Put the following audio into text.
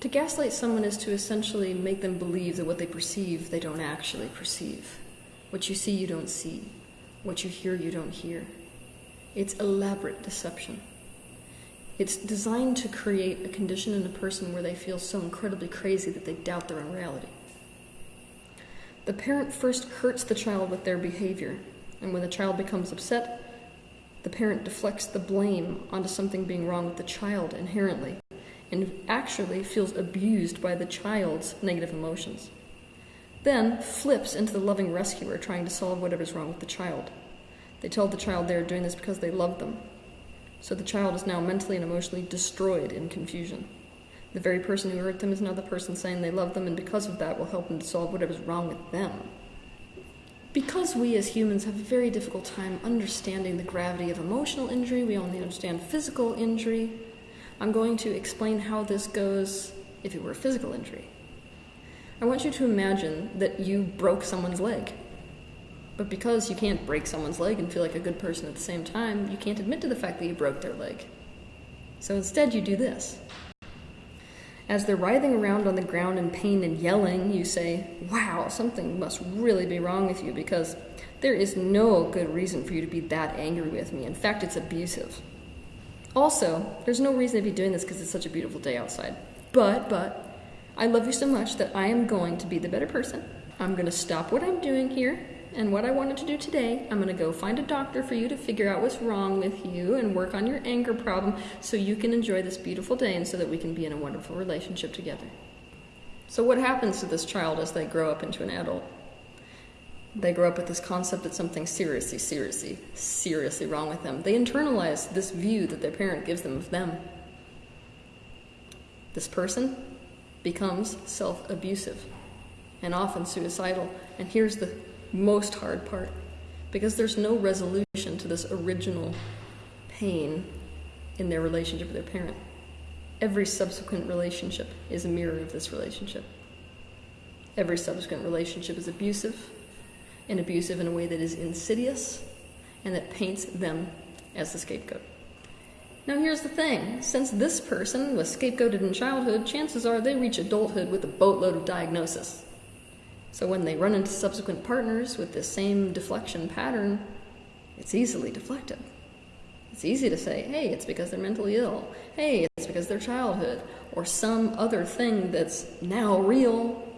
To gaslight someone is to essentially make them believe that what they perceive, they don't actually perceive. What you see, you don't see. What you hear, you don't hear. It's elaborate deception. It's designed to create a condition in a person where they feel so incredibly crazy that they doubt their own reality. The parent first hurts the child with their behavior, and when the child becomes upset, the parent deflects the blame onto something being wrong with the child inherently, and actually feels abused by the child's negative emotions. Then flips into the loving rescuer trying to solve whatever's wrong with the child. They tell the child they're doing this because they love them. So the child is now mentally and emotionally destroyed in confusion. The very person who hurt them is now the person saying they love them, and because of that, will help them to solve whatever's wrong with them. Because we as humans have a very difficult time understanding the gravity of emotional injury, we only understand physical injury. I'm going to explain how this goes if it were a physical injury. I want you to imagine that you broke someone's leg. But because you can't break someone's leg and feel like a good person at the same time, you can't admit to the fact that you broke their leg. So instead, you do this. As they're writhing around on the ground in pain and yelling, you say, Wow, something must really be wrong with you because there is no good reason for you to be that angry with me. In fact, it's abusive. Also, there's no reason to be doing this because it's such a beautiful day outside. But, but, I love you so much that I am going to be the better person. I'm going to stop what I'm doing here and what I wanted to do today, I'm going to go find a doctor for you to figure out what's wrong with you and work on your anger problem so you can enjoy this beautiful day and so that we can be in a wonderful relationship together. So, what happens to this child as they grow up into an adult? They grow up with this concept that something seriously, seriously, seriously wrong with them. They internalize this view that their parent gives them of them. This person becomes self abusive and often suicidal. And here's the most hard part because there's no resolution to this original pain in their relationship with their parent. Every subsequent relationship is a mirror of this relationship. Every subsequent relationship is abusive, and abusive in a way that is insidious and that paints them as the scapegoat. Now, here's the thing since this person was scapegoated in childhood, chances are they reach adulthood with a boatload of diagnosis. So when they run into subsequent partners with the same deflection pattern, it's easily deflected. It's easy to say, hey, it's because they're mentally ill. Hey, it's because their childhood. Or some other thing that's now real